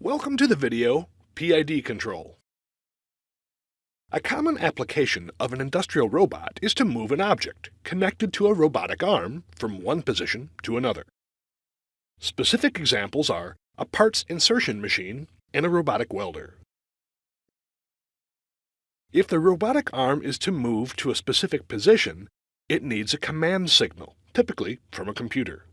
Welcome to the video, PID Control. A common application of an industrial robot is to move an object connected to a robotic arm from one position to another. Specific examples are a parts insertion machine and a robotic welder. If the robotic arm is to move to a specific position, it needs a command signal, typically from a computer.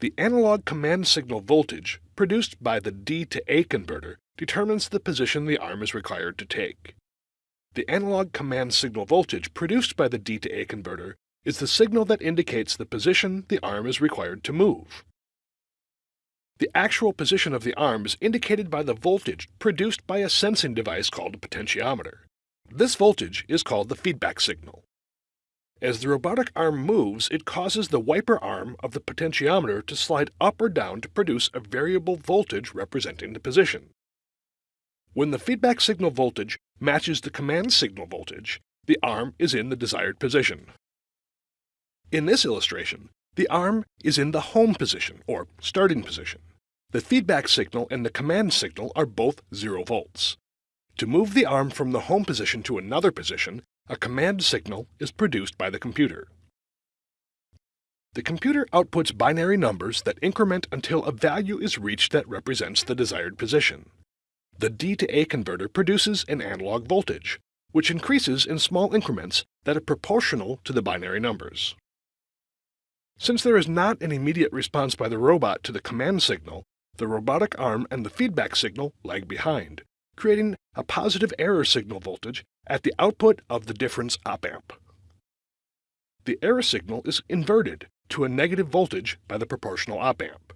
The analog command signal voltage produced by the D to A converter determines the position the arm is required to take. The analog command signal voltage produced by the D to A converter is the signal that indicates the position the arm is required to move. The actual position of the arm is indicated by the voltage produced by a sensing device called a potentiometer. This voltage is called the feedback signal. As the robotic arm moves, it causes the wiper arm of the potentiometer to slide up or down to produce a variable voltage representing the position. When the feedback signal voltage matches the command signal voltage, the arm is in the desired position. In this illustration, the arm is in the home position, or starting position. The feedback signal and the command signal are both 0 volts. To move the arm from the home position to another position, a command signal is produced by the computer. The computer outputs binary numbers that increment until a value is reached that represents the desired position. The D to A converter produces an analog voltage, which increases in small increments that are proportional to the binary numbers. Since there is not an immediate response by the robot to the command signal, the robotic arm and the feedback signal lag behind, creating a positive error signal voltage at the output of the difference op-amp. The error signal is inverted to a negative voltage by the proportional op-amp.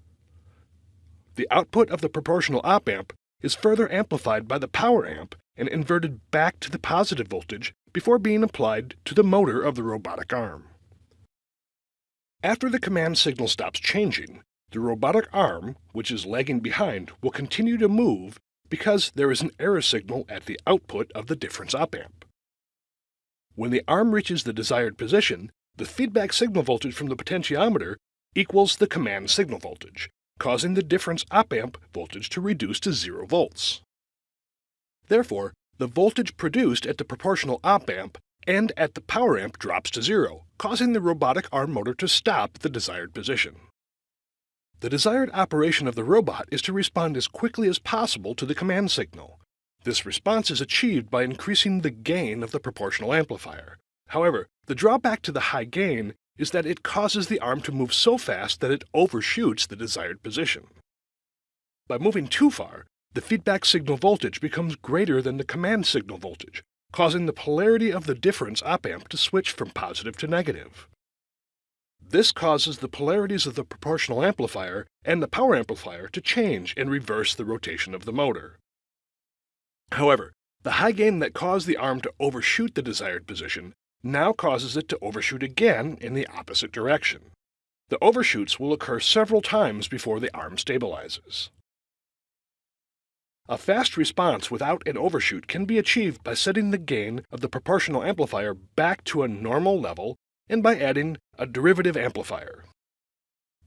The output of the proportional op-amp is further amplified by the power amp and inverted back to the positive voltage before being applied to the motor of the robotic arm. After the command signal stops changing, the robotic arm, which is lagging behind, will continue to move because there is an error signal at the output of the difference op-amp. When the arm reaches the desired position, the feedback signal voltage from the potentiometer equals the command signal voltage, causing the difference op-amp voltage to reduce to 0 volts. Therefore, the voltage produced at the proportional op-amp and at the power amp drops to zero, causing the robotic arm motor to stop at the desired position. The desired operation of the robot is to respond as quickly as possible to the command signal. This response is achieved by increasing the gain of the proportional amplifier. However, the drawback to the high gain is that it causes the arm to move so fast that it overshoots the desired position. By moving too far, the feedback signal voltage becomes greater than the command signal voltage, causing the polarity of the difference op-amp to switch from positive to negative. This causes the polarities of the proportional amplifier and the power amplifier to change and reverse the rotation of the motor. However, the high gain that caused the arm to overshoot the desired position now causes it to overshoot again in the opposite direction. The overshoots will occur several times before the arm stabilizes. A fast response without an overshoot can be achieved by setting the gain of the proportional amplifier back to a normal level and by adding a derivative amplifier.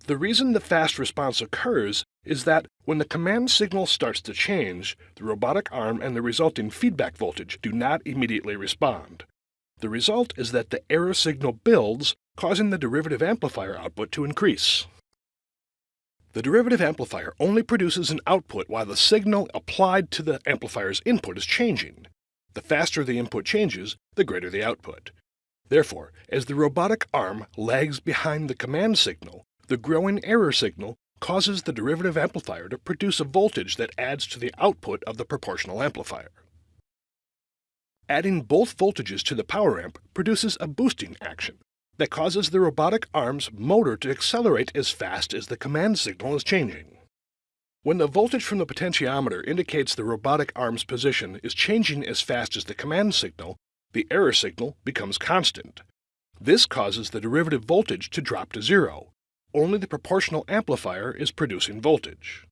The reason the fast response occurs is that when the command signal starts to change, the robotic arm and the resulting feedback voltage do not immediately respond. The result is that the error signal builds, causing the derivative amplifier output to increase. The derivative amplifier only produces an output while the signal applied to the amplifier's input is changing. The faster the input changes, the greater the output. Therefore, as the robotic arm lags behind the command signal, the growing error signal causes the derivative amplifier to produce a voltage that adds to the output of the proportional amplifier. Adding both voltages to the power amp produces a boosting action that causes the robotic arm's motor to accelerate as fast as the command signal is changing. When the voltage from the potentiometer indicates the robotic arm's position is changing as fast as the command signal, the error signal becomes constant. This causes the derivative voltage to drop to zero. Only the proportional amplifier is producing voltage.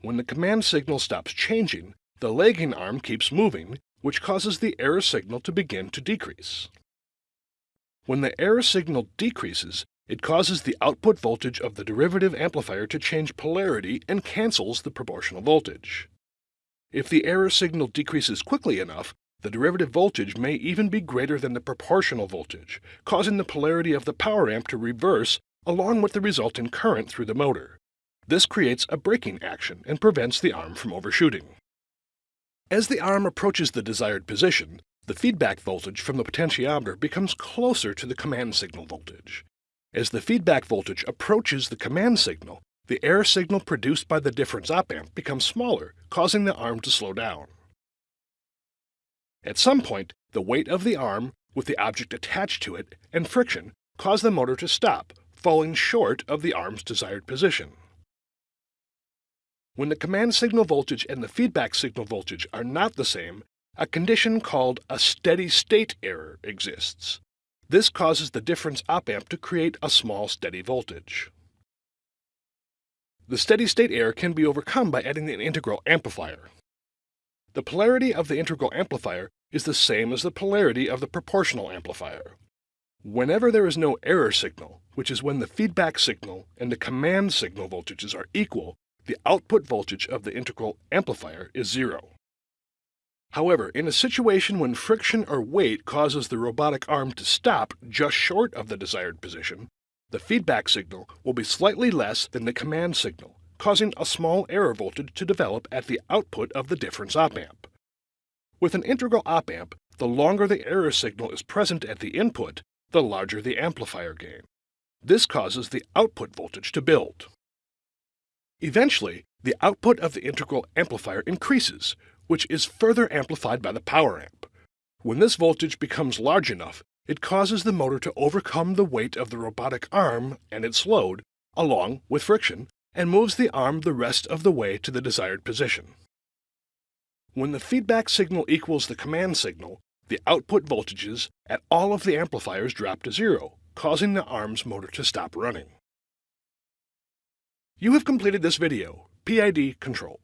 When the command signal stops changing, the lagging arm keeps moving, which causes the error signal to begin to decrease. When the error signal decreases, it causes the output voltage of the derivative amplifier to change polarity and cancels the proportional voltage. If the error signal decreases quickly enough, the derivative voltage may even be greater than the proportional voltage, causing the polarity of the power amp to reverse along with the resultant current through the motor. This creates a braking action and prevents the arm from overshooting. As the arm approaches the desired position, the feedback voltage from the potentiometer becomes closer to the command signal voltage. As the feedback voltage approaches the command signal, the error signal produced by the difference op amp becomes smaller, causing the arm to slow down. At some point, the weight of the arm, with the object attached to it, and friction cause the motor to stop, falling short of the arm's desired position. When the command signal voltage and the feedback signal voltage are not the same, a condition called a steady state error exists. This causes the difference op-amp to create a small steady voltage. The steady state error can be overcome by adding an integral amplifier. The polarity of the integral amplifier is the same as the polarity of the proportional amplifier. Whenever there is no error signal, which is when the feedback signal and the command signal voltages are equal, the output voltage of the integral amplifier is zero. However, in a situation when friction or weight causes the robotic arm to stop just short of the desired position, the feedback signal will be slightly less than the command signal, causing a small error voltage to develop at the output of the difference op-amp. With an integral op-amp, the longer the error signal is present at the input, the larger the amplifier gain. This causes the output voltage to build. Eventually, the output of the integral amplifier increases, which is further amplified by the power amp. When this voltage becomes large enough, it causes the motor to overcome the weight of the robotic arm and its load, along with friction, and moves the arm the rest of the way to the desired position. When the feedback signal equals the command signal, the output voltages at all of the amplifiers drop to zero, causing the arm's motor to stop running. You have completed this video, PID control.